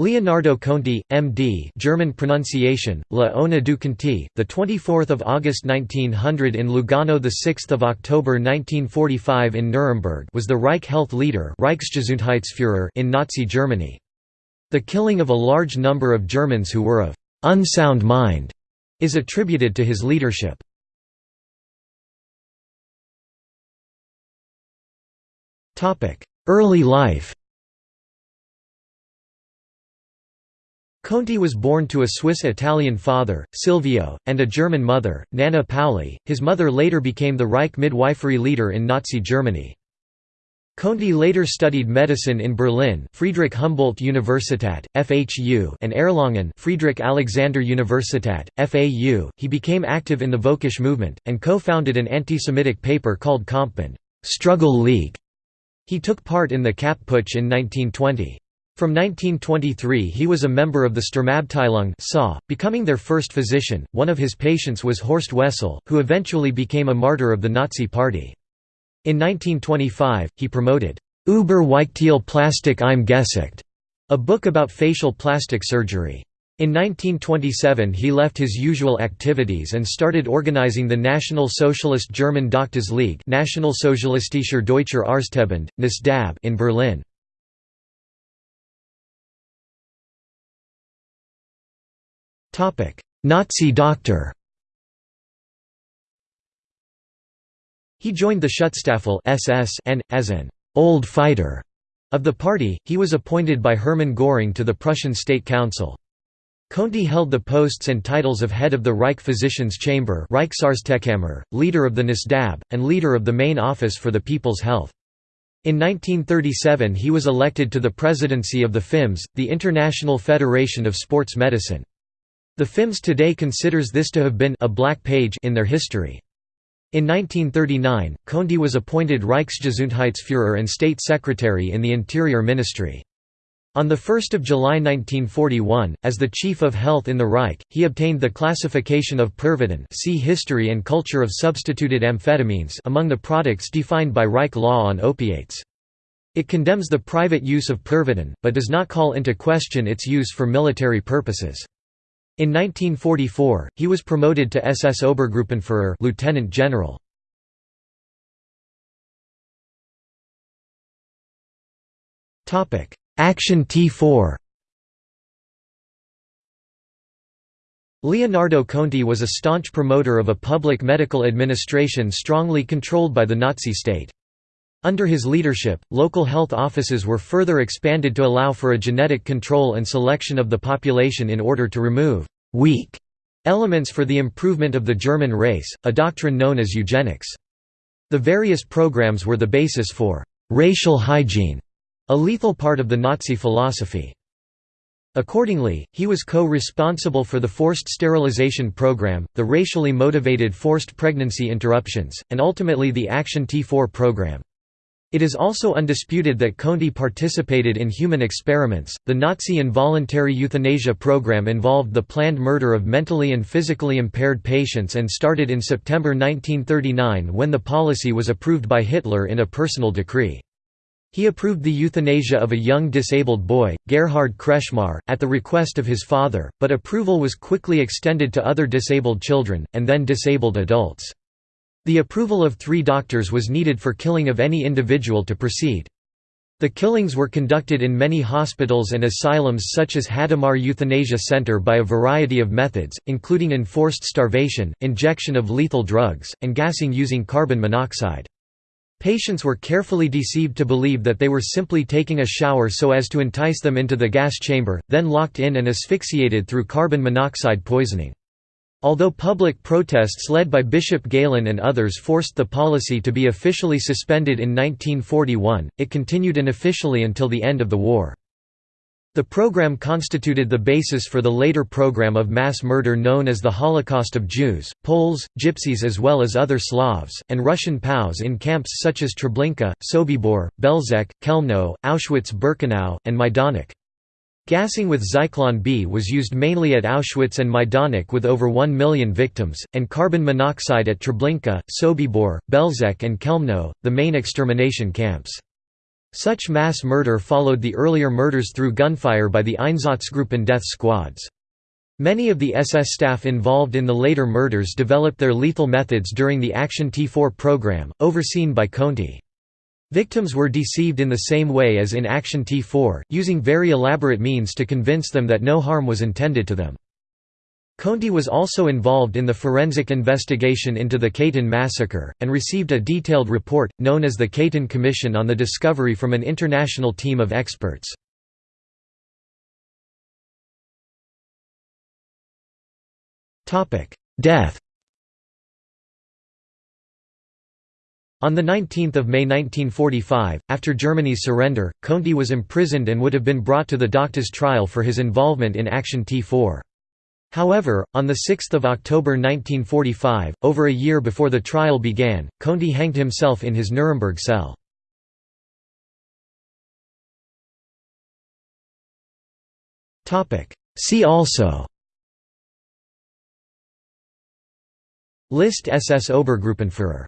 Leonardo Conti, M.D. German pronunciation, La Ona du Conti, the 24th of August 1900 in Lugano, the 6th of October 1945 in Nuremberg, was the Reich Health leader, Reichsgesundheitsführer in Nazi Germany. The killing of a large number of Germans who were of unsound mind is attributed to his leadership. Topic: Early life. Conti was born to a Swiss-Italian father, Silvio, and a German mother, Nana Pauli. His mother later became the Reich midwifery leader in Nazi Germany. Conti later studied medicine in Berlin Friedrich Humboldt Universität, FHU and Erlangen Friedrich Alexander Universität, FAU. He became active in the Völkisch movement, and co-founded an anti-Semitic paper called Kampfbund Struggle League". He took part in the Kapp Putsch in 1920. From 1923 he was a member of the Sturmabteilung becoming their first physician. One of his patients was Horst Wessel, who eventually became a martyr of the Nazi Party. In 1925, he promoted Über Weichteil Plastik im Gesicht, a book about facial plastic surgery. In 1927 he left his usual activities and started organizing the National Socialist German Doctors League Nationalsozialistischer Deutscher Arztverband, NSDAP in Berlin. Nazi doctor He joined the Schutzstaffel SS and, as an «old fighter» of the party, he was appointed by Hermann Göring to the Prussian State Council. Conti held the posts and titles of head of the Reich Physicians' Chamber leader of the NSDAP, and leader of the main office for the People's Health. In 1937 he was elected to the presidency of the FIMS, the International Federation of Sports Medicine. The FIMS today considers this to have been a black page in their history. In 1939, Conti was appointed Reichsgesundheitsführer and State Secretary in the Interior Ministry. On 1 July 1941, as the Chief of Health in the Reich, he obtained the classification of Pervitin see History and Culture of Substituted Amphetamines among the products defined by Reich law on opiates. It condemns the private use of Pervitin, but does not call into question its use for military purposes. In 1944, he was promoted to SS Obergruppenführer lieutenant general. Topic: Action T4 Leonardo Conti was a staunch promoter of a public medical administration strongly controlled by the Nazi state. Under his leadership, local health offices were further expanded to allow for a genetic control and selection of the population in order to remove «weak» elements for the improvement of the German race, a doctrine known as eugenics. The various programs were the basis for «racial hygiene», a lethal part of the Nazi philosophy. Accordingly, he was co-responsible for the forced sterilization program, the racially motivated forced pregnancy interruptions, and ultimately the Action T4 program. It is also undisputed that Conti participated in human experiments. The Nazi involuntary euthanasia program involved the planned murder of mentally and physically impaired patients and started in September 1939 when the policy was approved by Hitler in a personal decree. He approved the euthanasia of a young disabled boy, Gerhard Kretschmar, at the request of his father, but approval was quickly extended to other disabled children, and then disabled adults. The approval of three doctors was needed for killing of any individual to proceed. The killings were conducted in many hospitals and asylums such as Hadamar Euthanasia Center by a variety of methods, including enforced starvation, injection of lethal drugs, and gassing using carbon monoxide. Patients were carefully deceived to believe that they were simply taking a shower so as to entice them into the gas chamber, then locked in and asphyxiated through carbon monoxide poisoning. Although public protests led by Bishop Galen and others forced the policy to be officially suspended in 1941, it continued unofficially until the end of the war. The program constituted the basis for the later program of mass murder known as the Holocaust of Jews, Poles, Gypsies as well as other Slavs, and Russian POWs in camps such as Treblinka, Sobibor, Belzec, Chelmno, Auschwitz-Birkenau, and Majdanek. Gassing with Zyklon B was used mainly at Auschwitz and Majdanek with over 1 million victims, and carbon monoxide at Treblinka, Sobibor, Belzec and Chelmno, the main extermination camps. Such mass murder followed the earlier murders through gunfire by the Einsatzgruppen death squads. Many of the SS staff involved in the later murders developed their lethal methods during the Action T4 program, overseen by Conti. Victims were deceived in the same way as in Action T4, using very elaborate means to convince them that no harm was intended to them. Conti was also involved in the forensic investigation into the Katyn massacre, and received a detailed report, known as the Katyn Commission on the discovery from an international team of experts. Death On 19 May 1945, after Germany's surrender, Conti was imprisoned and would have been brought to the Doctors' trial for his involvement in Action T4. However, on 6 October 1945, over a year before the trial began, Conti hanged himself in his Nuremberg cell. See also List SS Obergruppenführer